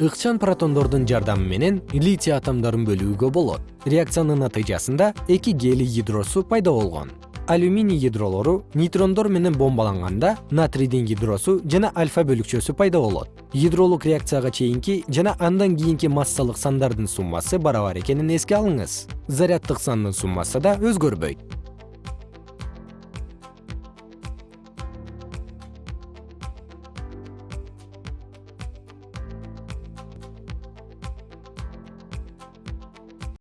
ыкчам протондордун жардамы менен литий атомдорун бөлүүгө болот. Реакциянын натыйжасында эки гелий ядросу пайда болгон. Алюминий ядролору нейтрондор менен бомбаланганда натрийдин ядросу жана альфа бөлүкчөсү пайда болот. Ядролук реакцияга чейинки жана андан кийинки массалык сандардын суммасы барабар экенин эске алыңыз. Заряддык сандын суммасы да өзгөрбөйт.